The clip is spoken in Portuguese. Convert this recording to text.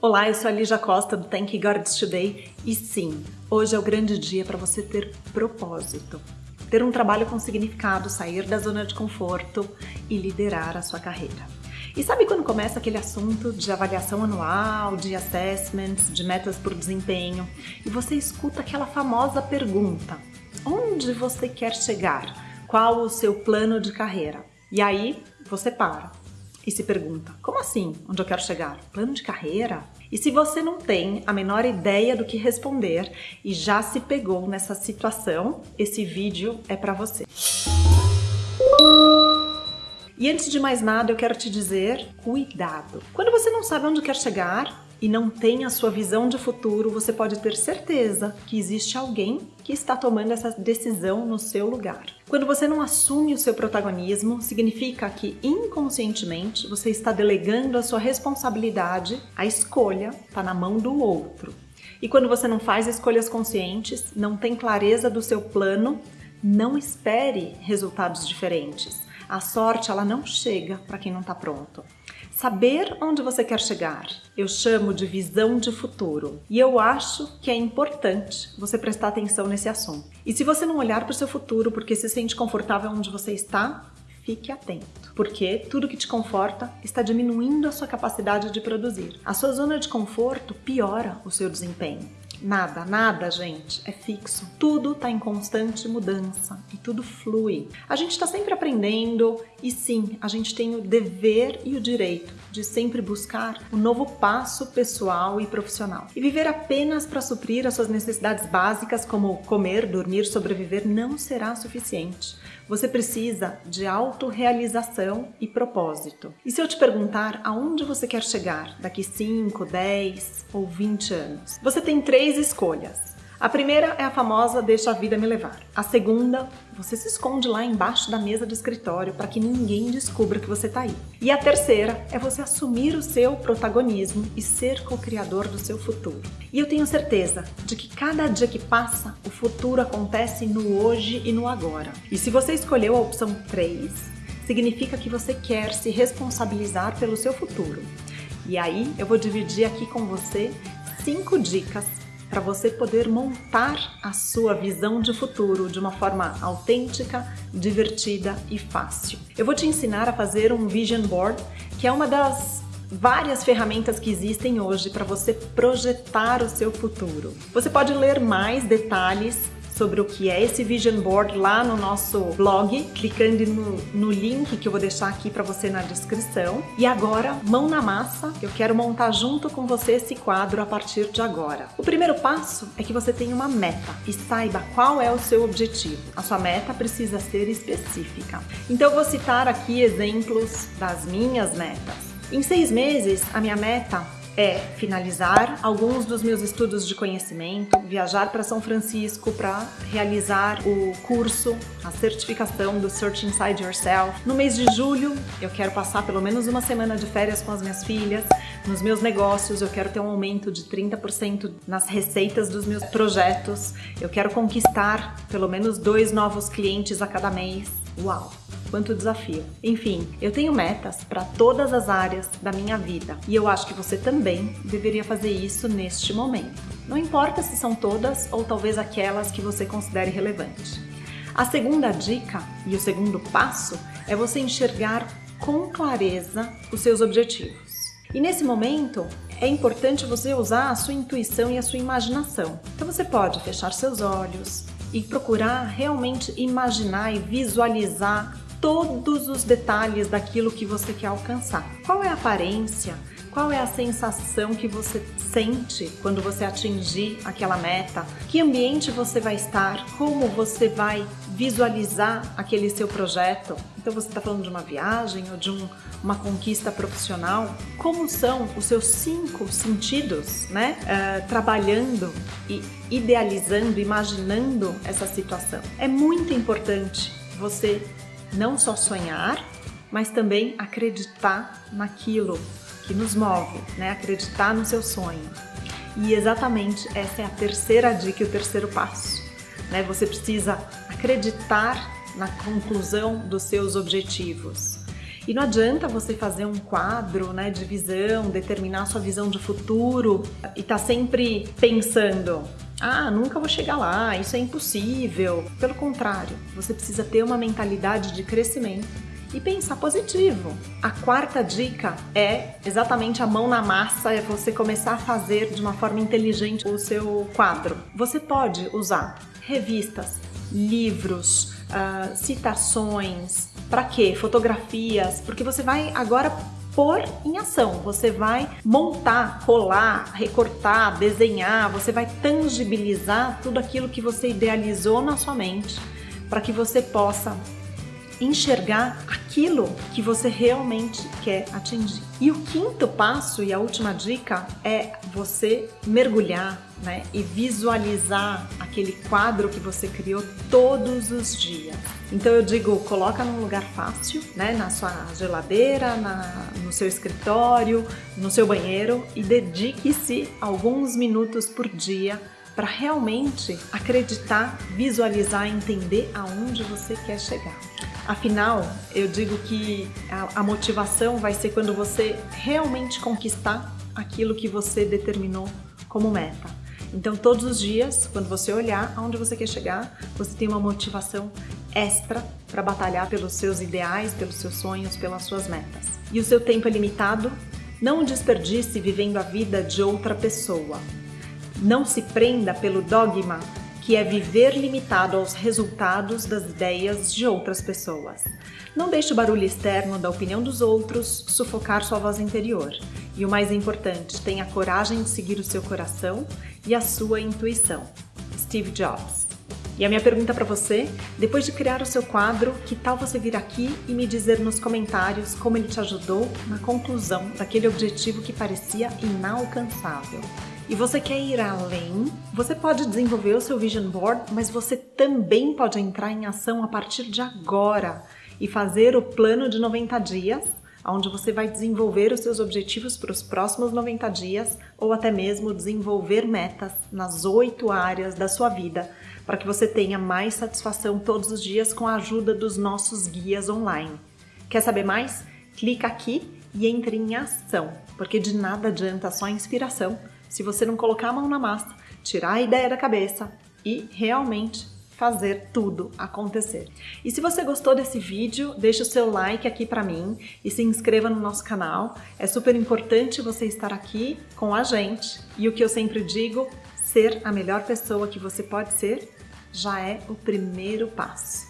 Olá, eu sou a Lígia Costa do Thank God Today e sim, hoje é o grande dia para você ter propósito, ter um trabalho com significado, sair da zona de conforto e liderar a sua carreira. E sabe quando começa aquele assunto de avaliação anual, de assessments, de metas por desempenho e você escuta aquela famosa pergunta: onde você quer chegar? Qual o seu plano de carreira? E aí você para e se pergunta: como assim? Onde eu quero chegar? Plano de carreira? E se você não tem a menor ideia do que responder e já se pegou nessa situação, esse vídeo é para você. E antes de mais nada, eu quero te dizer: cuidado! Quando você não sabe onde quer chegar, e não tem a sua visão de futuro, você pode ter certeza que existe alguém que está tomando essa decisão no seu lugar. Quando você não assume o seu protagonismo, significa que inconscientemente você está delegando a sua responsabilidade, a escolha está na mão do outro. E quando você não faz escolhas conscientes, não tem clareza do seu plano, não espere resultados diferentes. A sorte ela não chega para quem não está pronto. Saber onde você quer chegar, eu chamo de visão de futuro. E eu acho que é importante você prestar atenção nesse assunto. E se você não olhar para o seu futuro porque se sente confortável onde você está, fique atento, porque tudo que te conforta está diminuindo a sua capacidade de produzir. A sua zona de conforto piora o seu desempenho. Nada, nada, gente, é fixo. Tudo está em constante mudança e tudo flui. A gente está sempre aprendendo e sim, a gente tem o dever e o direito de sempre buscar um novo passo pessoal e profissional. E viver apenas para suprir as suas necessidades básicas, como comer, dormir, sobreviver, não será suficiente. Você precisa de autorrealização e propósito. E se eu te perguntar aonde você quer chegar daqui 5, 10 ou 20 anos? Você tem três escolhas. A primeira é a famosa deixa a vida me levar. A segunda, você se esconde lá embaixo da mesa do escritório para que ninguém descubra que você está aí. E a terceira é você assumir o seu protagonismo e ser co-criador do seu futuro. E eu tenho certeza de que cada dia que passa, o futuro acontece no hoje e no agora. E se você escolheu a opção 3, significa que você quer se responsabilizar pelo seu futuro. E aí eu vou dividir aqui com você cinco dicas para você poder montar a sua visão de futuro de uma forma autêntica, divertida e fácil. Eu vou te ensinar a fazer um vision board, que é uma das várias ferramentas que existem hoje para você projetar o seu futuro. Você pode ler mais detalhes sobre o que é esse Vision Board lá no nosso blog, clicando no, no link que eu vou deixar aqui para você na descrição. E agora, mão na massa, eu quero montar junto com você esse quadro a partir de agora. O primeiro passo é que você tenha uma meta e saiba qual é o seu objetivo. A sua meta precisa ser específica. Então eu vou citar aqui exemplos das minhas metas. Em seis meses, a minha meta é finalizar alguns dos meus estudos de conhecimento, viajar para São Francisco para realizar o curso, a certificação do Search Inside Yourself. No mês de julho, eu quero passar pelo menos uma semana de férias com as minhas filhas. Nos meus negócios, eu quero ter um aumento de 30% nas receitas dos meus projetos. Eu quero conquistar pelo menos dois novos clientes a cada mês. Uau! Quanto desafio. Enfim, eu tenho metas para todas as áreas da minha vida e eu acho que você também deveria fazer isso neste momento. Não importa se são todas ou talvez aquelas que você considere relevante. A segunda dica e o segundo passo é você enxergar com clareza os seus objetivos. E nesse momento, é importante você usar a sua intuição e a sua imaginação. Então você pode fechar seus olhos e procurar realmente imaginar e visualizar todos os detalhes daquilo que você quer alcançar. Qual é a aparência? Qual é a sensação que você sente quando você atingir aquela meta? Que ambiente você vai estar? Como você vai visualizar aquele seu projeto? Então você está falando de uma viagem ou de um, uma conquista profissional? Como são os seus cinco sentidos, né? Uh, trabalhando e idealizando, imaginando essa situação. É muito importante você não só sonhar, mas também acreditar naquilo que nos move, né? acreditar no seu sonho. E exatamente essa é a terceira dica e o terceiro passo. Né? Você precisa acreditar na conclusão dos seus objetivos. E não adianta você fazer um quadro né, de visão, determinar sua visão de futuro e tá sempre pensando ah, nunca vou chegar lá, isso é impossível. Pelo contrário, você precisa ter uma mentalidade de crescimento e pensar positivo. A quarta dica é exatamente a mão na massa, é você começar a fazer de uma forma inteligente o seu quadro. Você pode usar revistas, livros, uh, citações, para quê? Fotografias, porque você vai agora pôr em ação. Você vai montar, colar, recortar, desenhar, você vai tangibilizar tudo aquilo que você idealizou na sua mente para que você possa enxergar aquilo que você realmente quer atingir. E o quinto passo e a última dica é você mergulhar né, e visualizar aquele quadro que você criou todos os dias. Então eu digo, coloca num lugar fácil, né, na sua geladeira, na, no seu escritório, no seu banheiro e dedique-se alguns minutos por dia para realmente acreditar, visualizar, entender aonde você quer chegar. Afinal, eu digo que a, a motivação vai ser quando você realmente conquistar aquilo que você determinou como meta. Então, todos os dias, quando você olhar aonde você quer chegar, você tem uma motivação extra para batalhar pelos seus ideais, pelos seus sonhos, pelas suas metas. E o seu tempo é limitado? Não desperdice vivendo a vida de outra pessoa. Não se prenda pelo dogma que é viver limitado aos resultados das ideias de outras pessoas. Não deixe o barulho externo da opinião dos outros sufocar sua voz interior. E o mais importante, tenha coragem de seguir o seu coração e a sua intuição. Steve Jobs. E a minha pergunta para você, depois de criar o seu quadro, que tal você vir aqui e me dizer nos comentários como ele te ajudou na conclusão daquele objetivo que parecia inalcançável? e você quer ir além, você pode desenvolver o seu Vision Board, mas você também pode entrar em ação a partir de agora e fazer o plano de 90 dias, onde você vai desenvolver os seus objetivos para os próximos 90 dias ou até mesmo desenvolver metas nas oito áreas da sua vida para que você tenha mais satisfação todos os dias com a ajuda dos nossos guias online. Quer saber mais? Clica aqui e entre em ação, porque de nada adianta só inspiração se você não colocar a mão na massa, tirar a ideia da cabeça e realmente fazer tudo acontecer. E se você gostou desse vídeo, deixa o seu like aqui para mim e se inscreva no nosso canal. É super importante você estar aqui com a gente. E o que eu sempre digo, ser a melhor pessoa que você pode ser já é o primeiro passo.